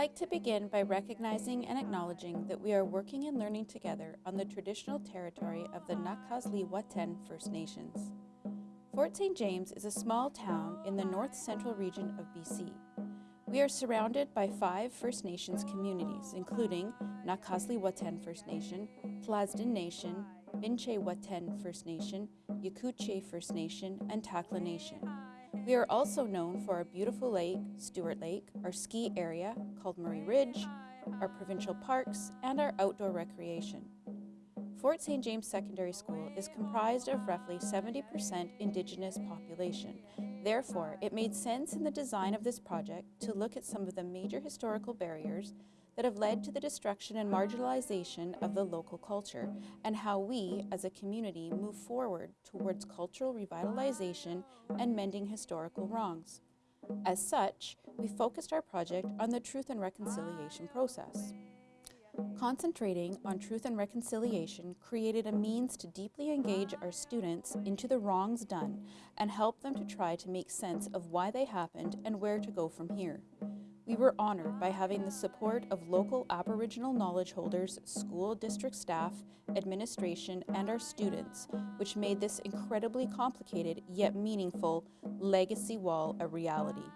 like to begin by recognizing and acknowledging that we are working and learning together on the traditional territory of the Nak'azdli Whut'en First Nations. Fort St. James is a small town in the north central region of BC. We are surrounded by five First Nations communities, including Nak'azdli Whut'en First Nation, Tl'azt'en Nation, Binche Whut'en First Nation, Yekooche First Nation, and Takla Nation. We are also known for our beautiful lake, Stuart Lake, our ski area called Murray Ridge, our provincial parks, and our outdoor recreation. Fort St. James Secondary School is comprised of roughly 70% Indigenous population. Therefore, it made sense in the design of this project to look at some of the major historical barriers that have led to the destruction and marginalization of the local culture and how we, as a community, move forward towards cultural revitalization and mending historical wrongs. As such, we focused our project on the truth and reconciliation process. Concentrating on truth and reconciliation created a means to deeply engage our students into the wrongs done and help them to try to make sense of why they happened and where to go from here. We were honored by having the support of local Aboriginal knowledge holders, school district staff, administration, and our students, which made this incredibly complicated yet meaningful legacy wall a reality.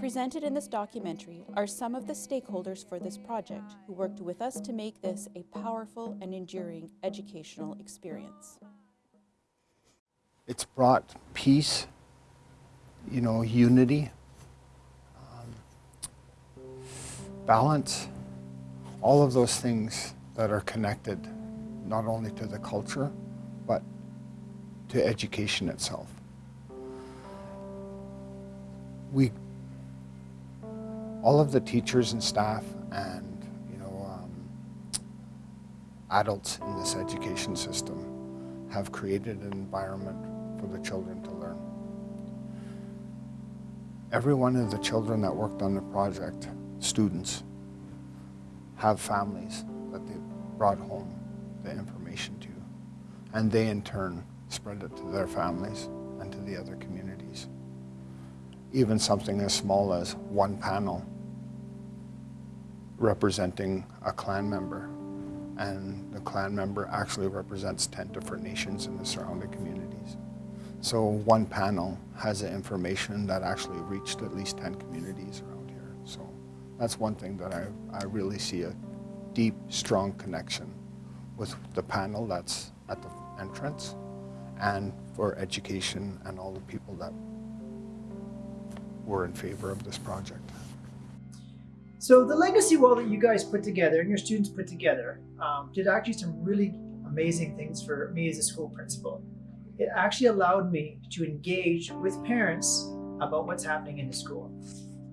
Presented in this documentary are some of the stakeholders for this project who worked with us to make this a powerful and enduring educational experience. It's brought peace, you know, unity, balance, all of those things that are connected not only to the culture, but to education itself. We all of the teachers and staff and you know um, adults in this education system have created an environment for the children to learn. Every one of the children that worked on the project, students, have families that they brought home the information to. And they in turn spread it to their families and to the other communities. Even something as small as one panel representing a clan member. And the clan member actually represents 10 different nations in the surrounding communities. So one panel has the information that actually reached at least 10 communities around that's one thing that I, I really see a deep, strong connection with the panel that's at the entrance and for education and all the people that were in favor of this project. So the legacy wall that you guys put together and your students put together um, did actually some really amazing things for me as a school principal. It actually allowed me to engage with parents about what's happening in the school.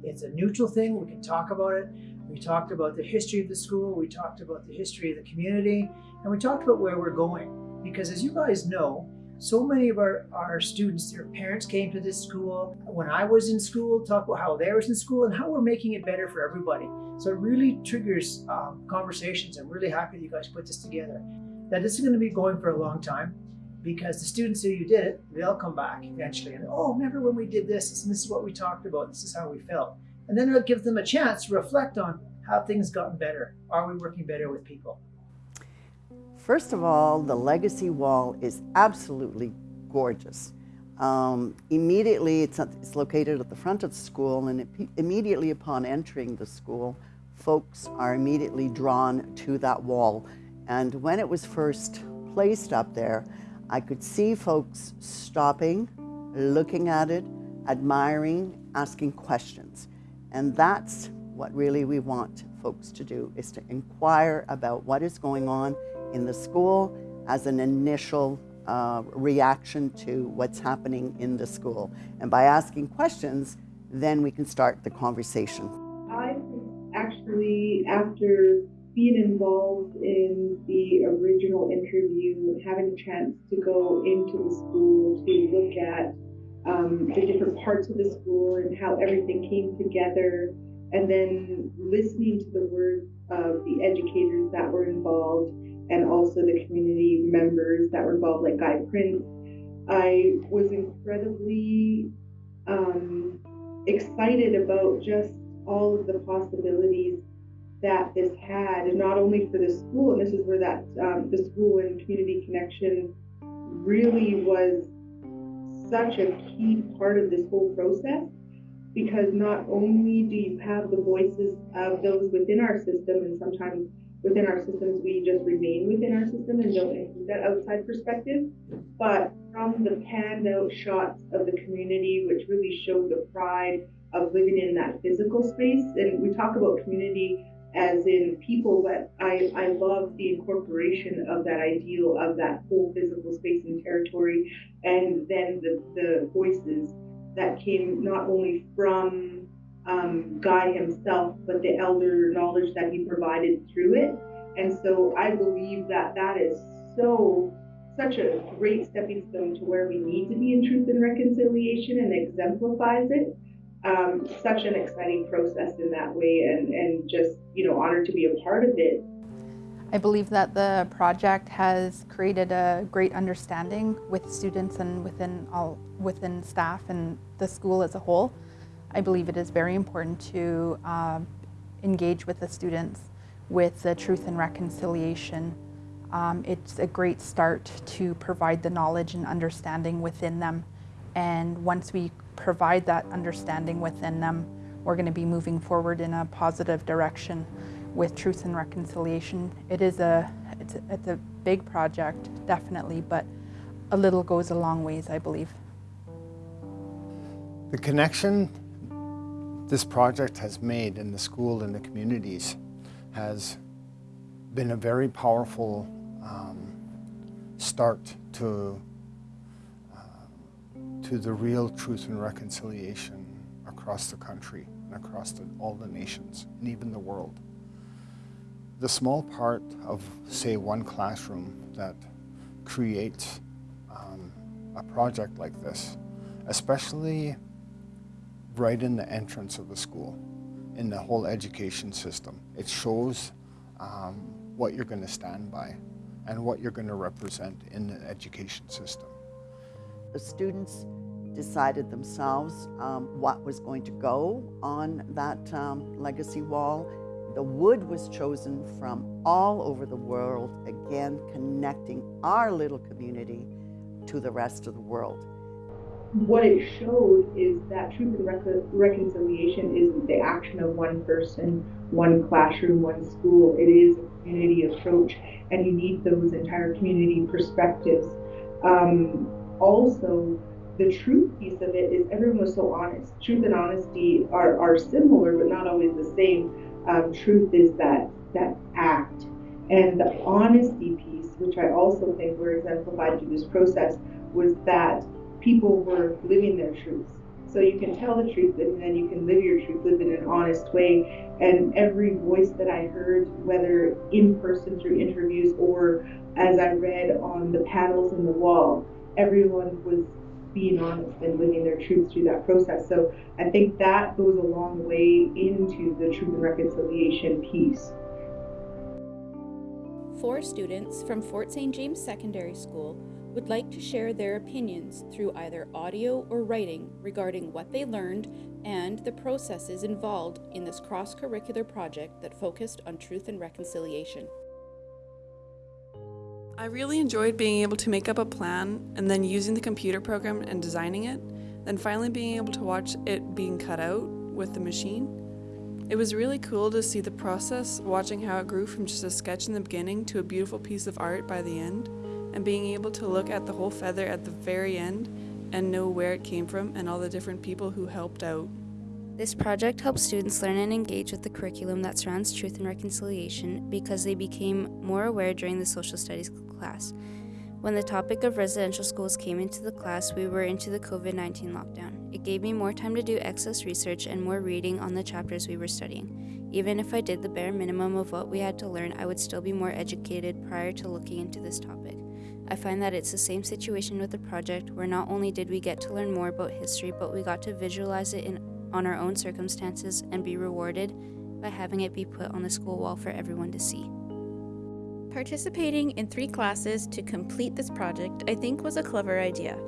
It's a neutral thing, we can talk about it. We talked about the history of the school, we talked about the history of the community, and we talked about where we're going. Because as you guys know, so many of our, our students, their parents came to this school. When I was in school, talk about how they was in school and how we're making it better for everybody. So it really triggers um, conversations. I'm really happy that you guys put this together. That this is going to be going for a long time because the students who you did it, they'll come back eventually and, oh, remember when we did this? And this is what we talked about. This is how we felt. And then it'll give them a chance to reflect on how things gotten better. Are we working better with people? First of all, the legacy wall is absolutely gorgeous. Um, immediately, it's, it's, located at the front of the school, and it, immediately upon entering the school, folks are immediately drawn to that wall. And when it was first placed up there, I could see folks stopping, looking at it, admiring, asking questions. And that's what really we want folks to do, is to inquire about what is going on in the school as an initial uh, reaction to what's happening in the school. And by asking questions, then we can start the conversation. I actually, after being involved in the original interview having a chance to go into the school to look at um, the different parts of the school and how everything came together, and then listening to the words of the educators that were involved and also the community members that were involved, like Guy Prince. I was incredibly um, excited about just all of the possibilities that this had, and not only for the school, and this is where that um, the school and community connection really was such a key part of this whole process because not only do you have the voices of those within our system, and sometimes within our systems we just remain within our system and don't include that outside perspective, but from the panned out shots of the community, which really showed the pride of living in that physical space, and we talk about community as in people, but I, I love the incorporation of that ideal of that whole physical space and territory, and then the, the voices that came not only from um, Guy himself, but the elder knowledge that he provided through it. And so I believe that that is so such a great stepping stone to where we need to be in truth and reconciliation and exemplifies it um, such an exciting process in that way and, and just, you know, honored to be a part of it. I believe that the project has created a great understanding with students and within all within staff and the school as a whole. I believe it is very important to um, engage with the students with the truth and reconciliation. Um, it's a great start to provide the knowledge and understanding within them. And once we provide that understanding within them, we're going to be moving forward in a positive direction with truth and reconciliation. It is a it's, a, it's a big project, definitely, but a little goes a long ways, I believe. The connection this project has made in the school and the communities has been a very powerful um, start to to the real truth and reconciliation across the country and across the, all the nations and even the world. The small part of, say, one classroom that creates um, a project like this, especially right in the entrance of the school, in the whole education system, it shows um, what you're going to stand by and what you're going to represent in the education system. The students decided themselves um, what was going to go on that um, legacy wall. The wood was chosen from all over the world, again connecting our little community to the rest of the world. What it showed is that truth and rec- reconciliation isn't the action of one person, one classroom, one school. It is a community approach, and you need those entire community perspectives. Um, also, the truth piece of it is everyone was so honest. Truth and honesty are, are similar, but not always the same. Um, truth is that that act, and the honesty piece, which I also think were exemplified through this process, was that people were living their truths. So you can tell the truth, and then you can live your truth, live in an honest way. And every voice that I heard, whether in person through interviews or as I read on the panels in the wall, everyone was being honest and living their truth through that process. So I think that goes a long way into the truth and reconciliation piece. Four students from Fort St. James Secondary School would like to share their opinions through either audio or writing regarding what they learned and the processes involved in this cross curricular project that focused on truth and reconciliation. I really enjoyed being able to make up a plan and then using the computer program and designing it, then finally being able to watch it being cut out with the machine. It was really cool to see the process, watching how it grew from just a sketch in the beginning to a beautiful piece of art by the end, and being able to look at the whole feather at the very end and know where it came from and all the different people who helped out. This project helps students learn and engage with the curriculum that surrounds truth and reconciliation because they became more aware during the social studies class. When the topic of residential schools came into the class, we were into the COVID 19 lockdown. It gave me more time to do excess research and more reading on the chapters we were studying. Even if I did the bare minimum of what we had to learn, I would still be more educated prior to looking into this topic. I find that it's the same situation with the project, where not only did we get to learn more about history, but we got to visualize it in, on our own circumstances and be rewarded by having it be put on the school wall for everyone to see. Participating in three classes to complete this project, I think, was a clever idea.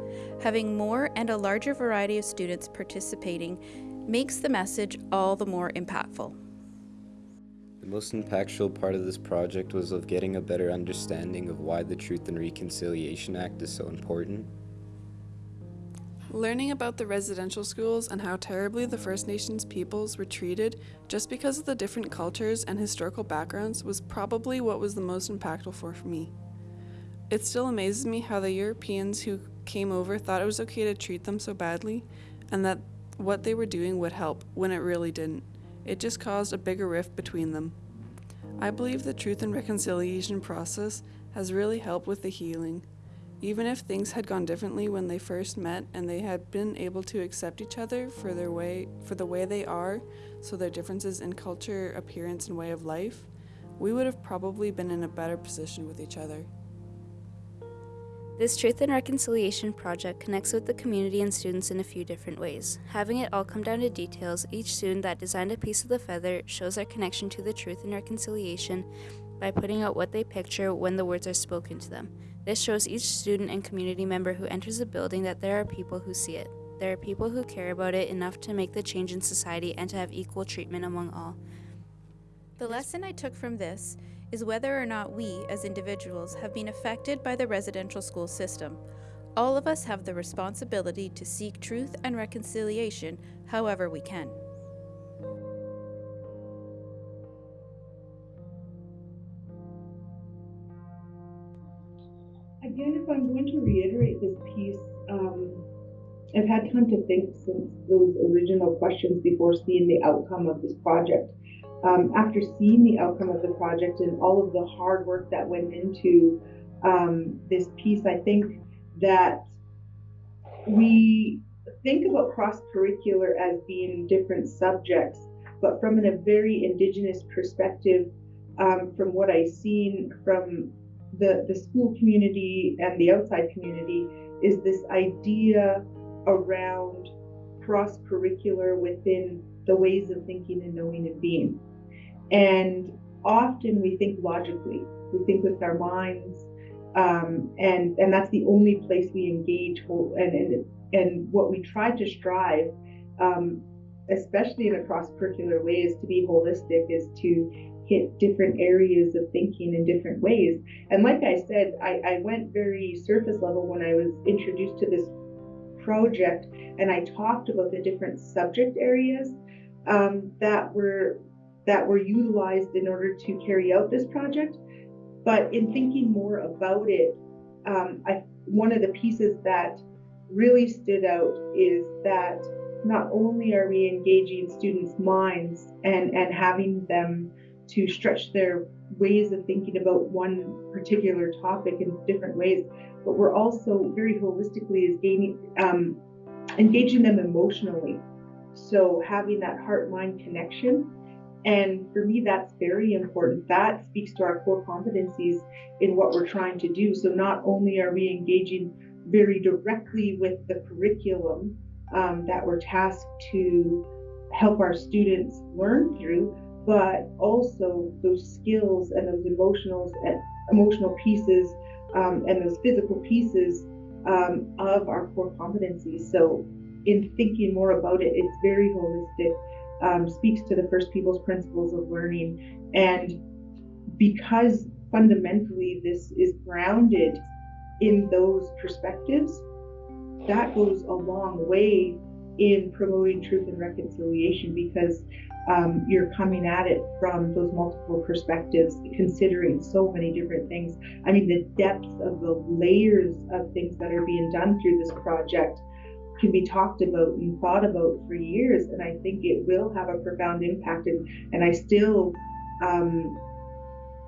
Having more and a larger variety of students participating makes the message all the more impactful. The most impactful part of this project was of getting a better understanding of why the Truth and Reconciliation Act is so important. Learning about the residential schools and how terribly the First Nations peoples were treated just because of the different cultures and historical backgrounds was probably what was the most impactful for me. It still amazes me how the Europeans who came over thought it was okay to treat them so badly and that what they were doing would help when it really didn't. It just caused a bigger rift between them. I believe the truth and reconciliation process has really helped with the healing. Even if things had gone differently when they first met and they had been able to accept each other for their way for the way they are, so their differences in culture, appearance, and way of life, we would have probably been in a better position with each other. This Truth and Reconciliation project connects with the community and students in a few different ways. Having it all come down to details, each student that designed a piece of the feather shows their connection to the truth and reconciliation by putting out what they picture when the words are spoken to them. This shows each student and community member who enters the building that there are people who see it. There are people who care about it enough to make the change in society and to have equal treatment among all. The lesson I took from this is whether or not we, as individuals, have been affected by the residential school system. All of us have the responsibility to seek truth and reconciliation however we can. If I'm going to reiterate this piece, um, I've had time to think since those original questions before seeing the outcome of this project. Um, after seeing the outcome of the project and all of the hard work that went into um, this piece, I think that we think about cross curricular as being different subjects, but from a very indigenous perspective, um, from what I've seen from the, the school community and the outside community, is this idea around cross curricular within the ways of thinking and knowing and being. And often we think logically, we think with our minds, um, and and that's the only place we engage. And and and what we try to strive, um, especially in a cross curricular way, is to be holistic, is to hit different areas of thinking in different ways. And like I said, I, I went very surface level when I was introduced to this project, and I talked about the different subject areas um, that were that were utilized in order to carry out this project. But in thinking more about it, um, I, one of the pieces that really stood out is that not only are we engaging students' minds and, and having them to stretch their ways of thinking about one particular topic in different ways, but we're also very holistically is gaining, um, engaging them emotionally. So having that heart-mind connection and for me, that's very important. That speaks to our core competencies in what we're trying to do. So not only are we engaging very directly with the curriculum um, that we're tasked to help our students learn through, but also those skills and those emotional and emotional pieces um, and those physical pieces um, of our core competencies. So in thinking more about it, it's very holistic um, speaks to the First Peoples principles of learning. And because fundamentally this is grounded in those perspectives, that goes a long way in promoting truth and reconciliation because um, you're coming at it from those multiple perspectives, considering so many different things. I mean, the depth of the layers of things that are being done through this project can be talked about and thought about for years. And I think it will have a profound impact. And, and I still um,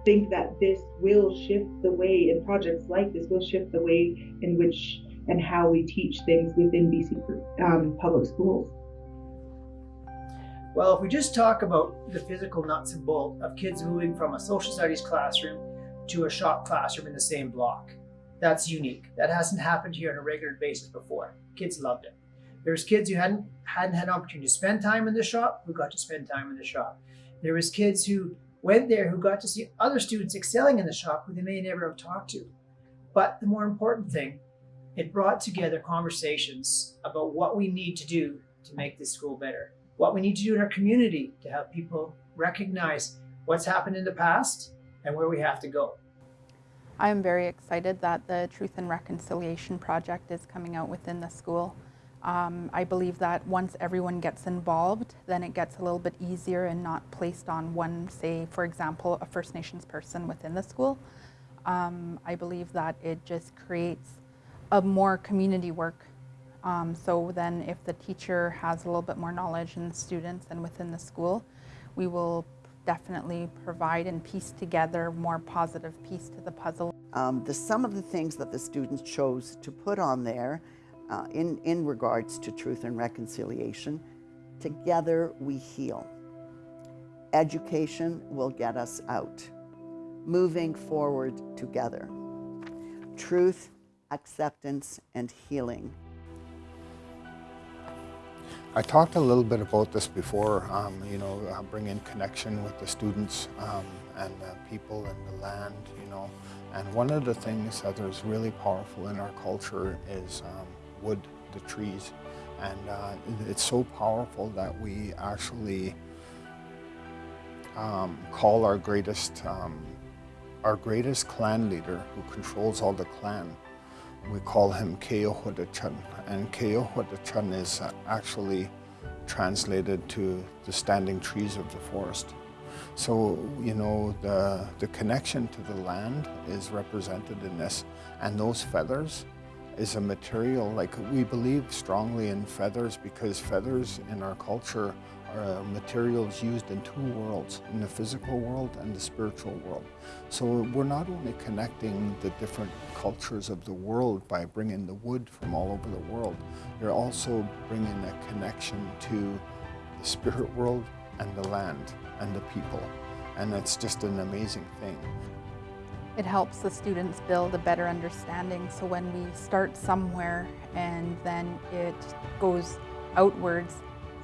think that this will shift the way, and projects like this will shift the way in which and how we teach things within BC um, public schools. Well, if we just talk about the physical nuts and bolts of kids moving from a social studies classroom to a shop classroom in the same block, that's unique. That hasn't happened here on a regular basis before. Kids loved it. There's kids who hadn't hadn't had an opportunity to spend time in the shop who got to spend time in the shop. There was kids who went there who got to see other students excelling in the shop who they may never have talked to. But the more important thing, it brought together conversations about what we need to do to make this school better. What we need to do in our community to help people recognize what's happened in the past and where we have to go. I am very excited that the Truth and Reconciliation Project is coming out within the school. Um, I believe that once everyone gets involved, then it gets a little bit easier and not placed on one, say, for example, a First Nations person within the school. Um, I believe that it just creates a more community work. Um, so then if the teacher has a little bit more knowledge in the students and within the school, we will definitely provide and piece together more positive piece to the puzzle. Um, the, some of the things that the students chose to put on there uh, in, in regards to truth and reconciliation, together we heal. Education will get us out. Moving forward together. Truth, acceptance, and healing. I talked a little bit about this before, um, you know, uh, bringing connection with the students um, and the people and the land, you know. And one of the things that is really powerful in our culture is um, wood, the trees. And uh, it's so powerful that we actually um, call our greatest, um, our greatest clan leader who controls all the clan we call him Keohudachun, and Keohudachun is actually translated to the standing trees of the forest. So, you know, the, the connection to the land is represented in this, and those feathers is a material, like we believe strongly in feathers because feathers in our culture are uh, materials used in two worlds, in the physical world and the spiritual world. So we're not only connecting the different cultures of the world by bringing the wood from all over the world, you're also bringing a connection to the spirit world and the land and the people. And it's just an amazing thing. It helps the students build a better understanding. So when we start somewhere and then it goes outwards,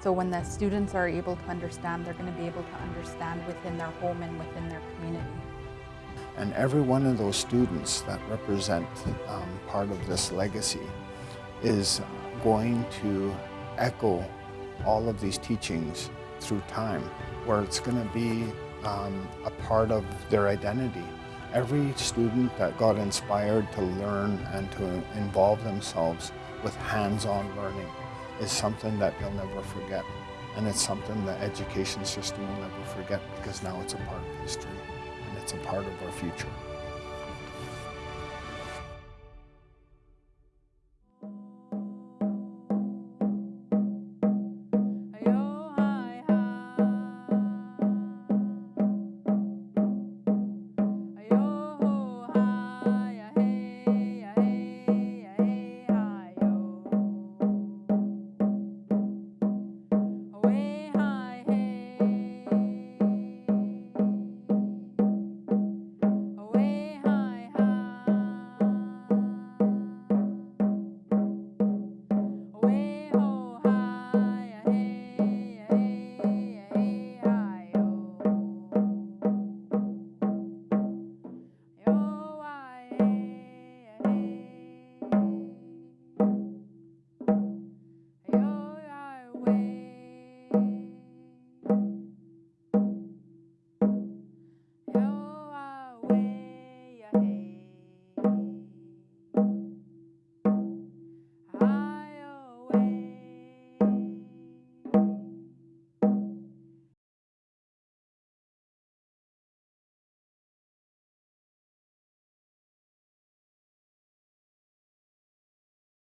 so when the students are able to understand, they're going to be able to understand within their home and within their community. And every one of those students that represent um, part of this legacy is going to echo all of these teachings through time, where it's going to be um, a part of their identity. Every student that got inspired to learn and to involve themselves with hands-on learning is something that they'll never forget. And it's something the education system will never forget because now it's a part of history and it's a part of our future.